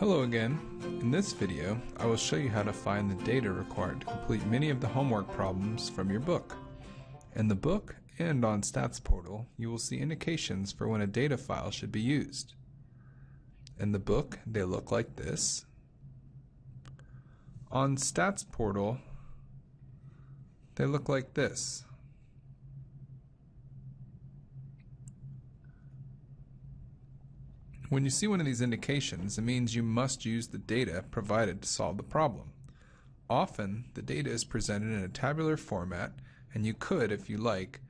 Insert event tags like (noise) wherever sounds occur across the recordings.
Hello again. In this video, I will show you how to find the data required to complete many of the homework problems from your book. In the book and on Stats Portal, you will see indications for when a data file should be used. In the book, they look like this. On Stats Portal, they look like this. When you see one of these indications, it means you must use the data provided to solve the problem. Often, the data is presented in a tabular format, and you could, if you like,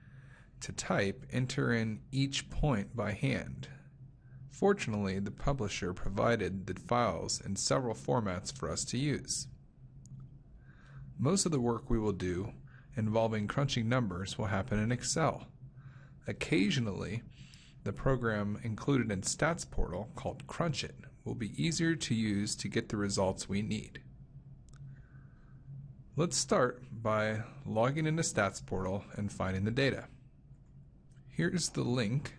to type, enter in each point by hand. Fortunately, the publisher provided the files in several formats for us to use. Most of the work we will do involving crunching numbers will happen in Excel. Occasionally, the program included in Stats Portal called Crunchit will be easier to use to get the results we need. Let's start by logging into Stats Portal and finding the data. Here's the link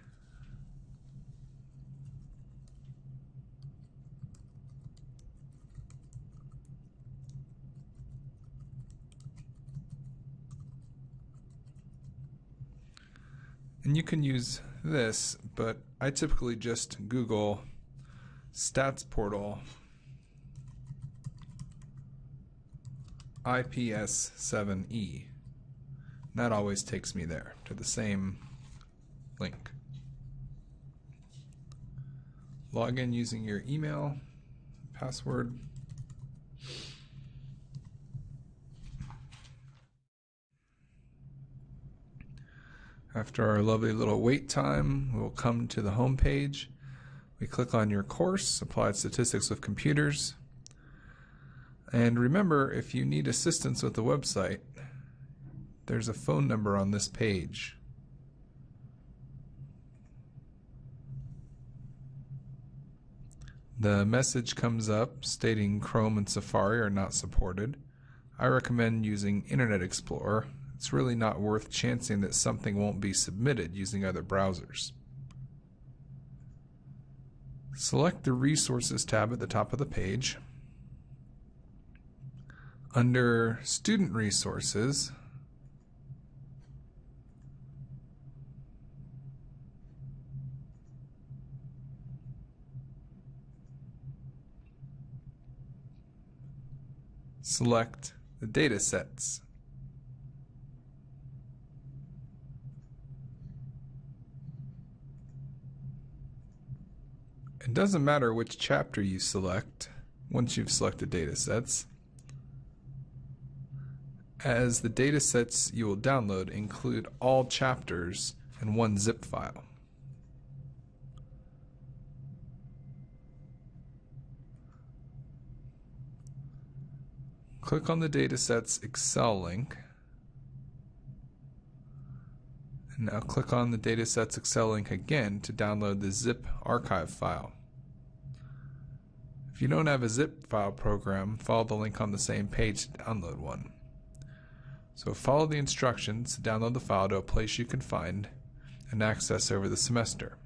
and you can use this, but I typically just Google stats portal IPS 7E. That always takes me there to the same link. Log in using your email, password. After our lovely little wait time, we'll come to the home page. We click on your course, Applied Statistics with Computers. And remember, if you need assistance with the website, there's a phone number on this page. The message comes up stating Chrome and Safari are not supported. I recommend using Internet Explorer it's really not worth chancing that something won't be submitted using other browsers. Select the Resources tab at the top of the page. Under Student Resources, select the data It doesn't matter which chapter you select once you've selected datasets, as the datasets you will download include all chapters in one zip file. Click on the datasets Excel link And now click on the Datasets Excel link again to download the zip archive file. If you don't have a zip file program, follow the link on the same page to download one. So follow the instructions to download the file to a place you can find and access over the semester.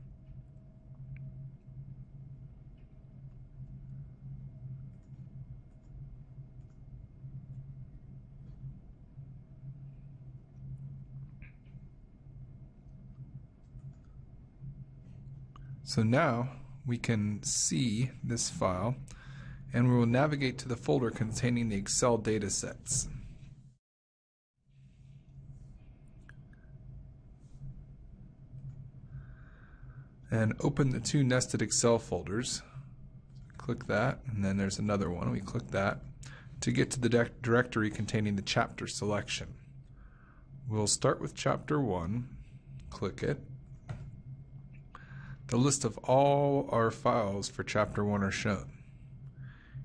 So now we can see this file and we will navigate to the folder containing the Excel datasets. And open the two nested Excel folders. Click that, and then there's another one. We click that to get to the directory containing the chapter selection. We'll start with chapter 1, click it, the list of all our files for Chapter 1 are shown.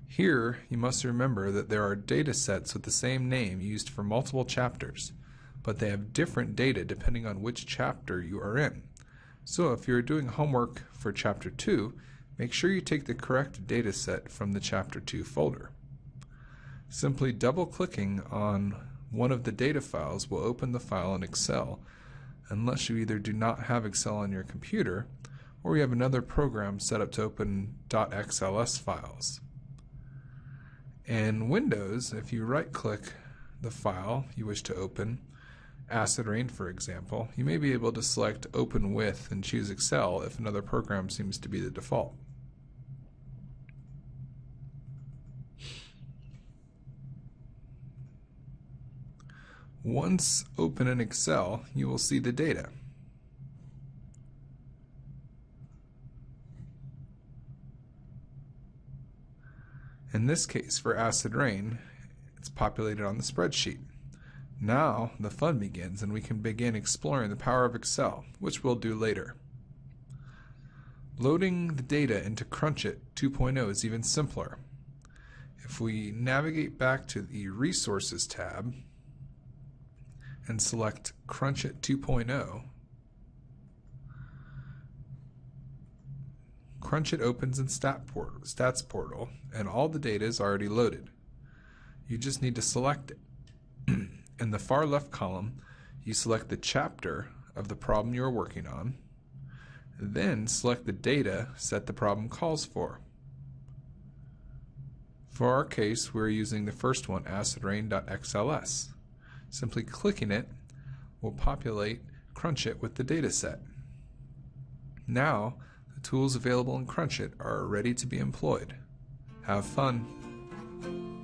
Here, you must remember that there are data sets with the same name used for multiple chapters, but they have different data depending on which chapter you are in. So if you're doing homework for Chapter 2, make sure you take the correct data set from the Chapter 2 folder. Simply double-clicking on one of the data files will open the file in Excel unless you either do not have Excel on your computer or you have another program set up to open .xls files. In Windows, if you right click the file you wish to open, Acid Rain for example, you may be able to select Open With and choose Excel if another program seems to be the default. Once open in Excel, you will see the data. In this case, for acid rain, it's populated on the spreadsheet. Now the fun begins and we can begin exploring the power of Excel, which we'll do later. Loading the data into Crunchit 2.0 is even simpler. If we navigate back to the Resources tab, and select Crunchit 2.0, Crunchit opens in Stat portal, Stats Portal, and all the data is already loaded. You just need to select it. (clears throat) in the far left column, you select the chapter of the problem you are working on, then select the data set the problem calls for. For our case, we're using the first one, acidrain.xls. Simply clicking it will populate Crunchit with the data set. Now, tools available in Crunchit are ready to be employed. Have fun!